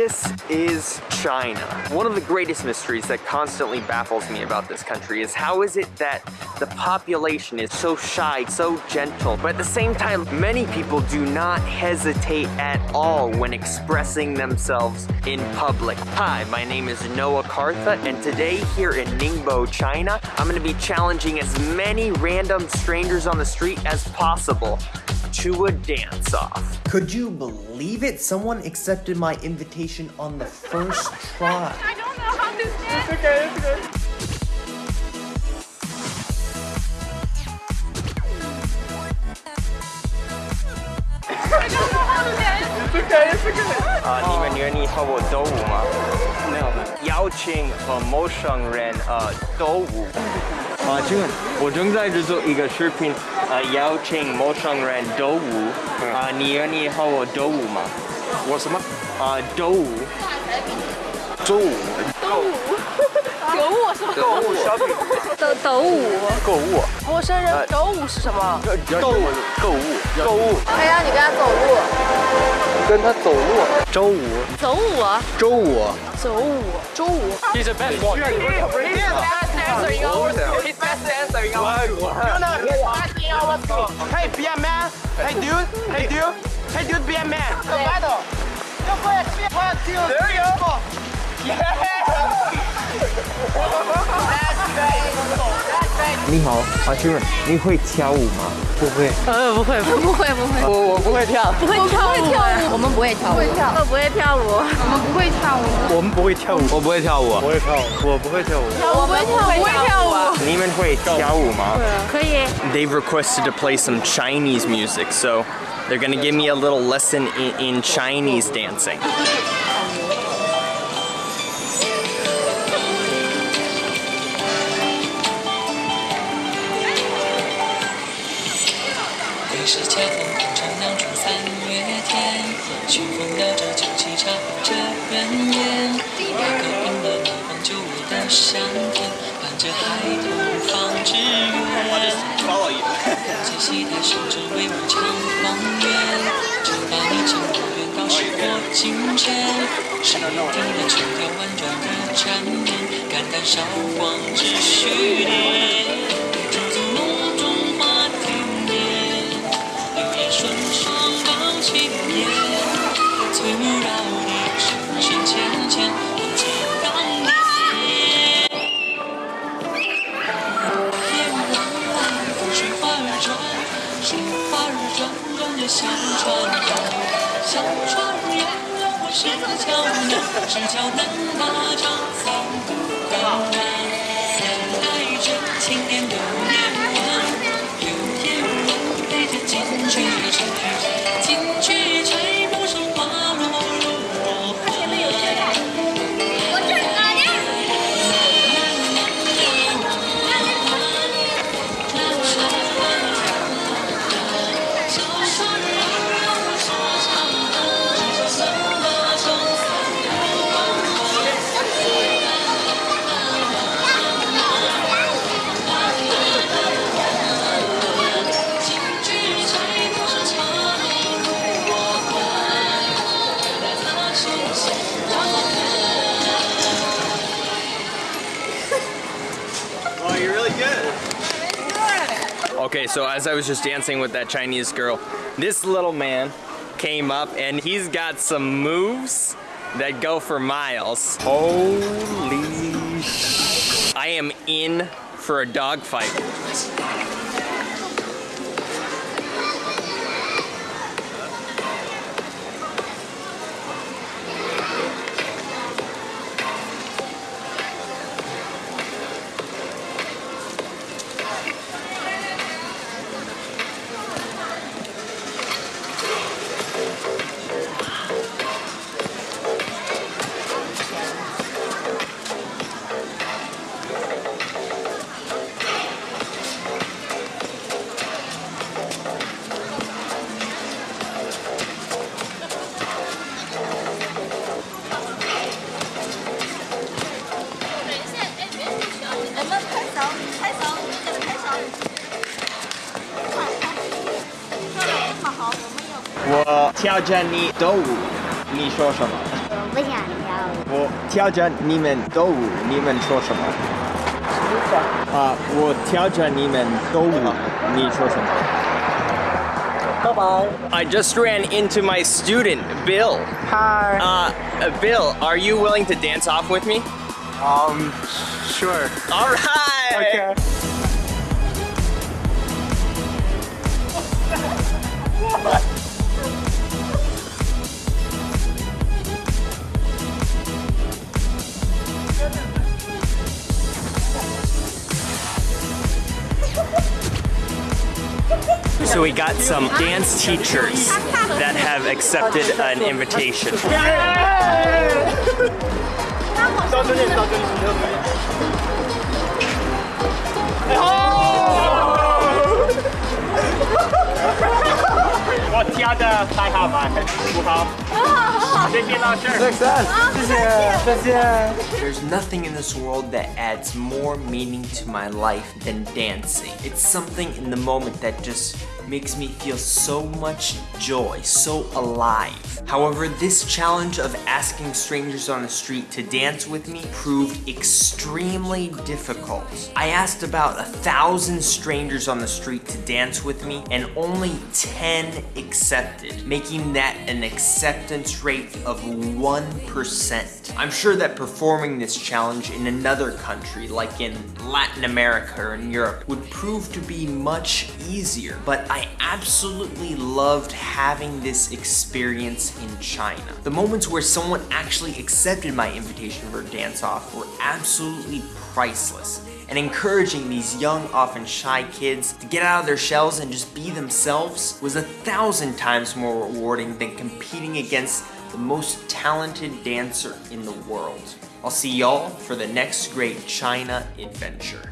This is China. One of the greatest mysteries that constantly baffles me about this country is how is it that the population is so shy, so gentle, but at the same time, many people do not hesitate at all when expressing themselves in public. Hi, my name is Noah Cartha, and today here in Ningbo, China, I'm gonna be challenging as many random strangers on the street as possible to a dance-off. Could you believe it? Someone accepted my invitation on the first try. I don't know how to dance. It's okay, it's okay. 啊，你们愿意和我斗舞吗？没有。邀请和陌生人呃斗舞。啊，请问，我正在制作一个视频，呃，邀请陌生人斗舞。啊，你愿意和我斗舞吗？我什么？啊，斗舞。周舞，斗舞是吗？斗舞小品。抖抖舞，购物，陌生人抖舞是什么？购物购物购物，可以让你跟他走路，跟他走路。周五。走舞啊，周五走舞，周五。，He's the best one。Best dancer in our He's best dancer in our Hey, be a man. Hey, dude. Hey, dude. Hey, dude, be a man. The battle. One, two, there you go. Yeah. 你好，啊，请问你会跳舞吗？不会。呃，不会，不会，不会，我我不会跳。不会跳舞，我们不会跳舞，不会跳，我不会跳舞，我们不会跳舞，我们不会跳舞，我不会跳舞，我会跳舞，我不会跳舞。我们不会跳舞，你们会跳舞吗？可以。 They've requested to play some Chinese music, so they're gonna give me a little lesson in, in Chinese dancing. 你是恰逢碰上两处三月天，熏风摇着酒旗插着人烟，那个饮了一方久违的香甜，伴着孩童放纸鸢。在戏台上只为我唱荒原，就把你请我远告是我今天，谁听了秋条婉转的缠绵，感叹韶光只虚恋。小船儿，小船儿，摇过石桥南，石桥南，他唱三姑娘。Okay, so as I was just dancing with that Chinese girl, this little man came up and he's got some moves that go for miles. Holy sh! I am in for a dog fight. 我挑战你斗舞，你说什么？我 不想跳舞。我挑着你们斗舞，你们说什么？啊，我挑着你们斗舞，你说什么？Bye bye. I just ran into my student, Bill. Hi. Uh, uh, Bill, are you willing to dance off with me? Um, sure. All right. So we got some dance teachers that have accepted an invitation. There's nothing in this world that adds more meaning to my life than dancing. It's something in the moment that just makes me feel so much joy, so alive. However, this challenge of asking strangers on the street to dance with me proved extremely difficult. I asked about a thousand strangers on the street to dance with me, and only 10 accepted, making that an acceptance rate of 1%. I'm sure that performing this challenge in another country, like in Latin America or in Europe, would prove to be much easier, but I absolutely loved having this experience in China. The moments where someone actually accepted my invitation for a dance off were absolutely priceless and encouraging these young, often shy kids to get out of their shells and just be themselves was a thousand times more rewarding than competing against the most talented dancer in the world. I'll see y'all for the next great China adventure.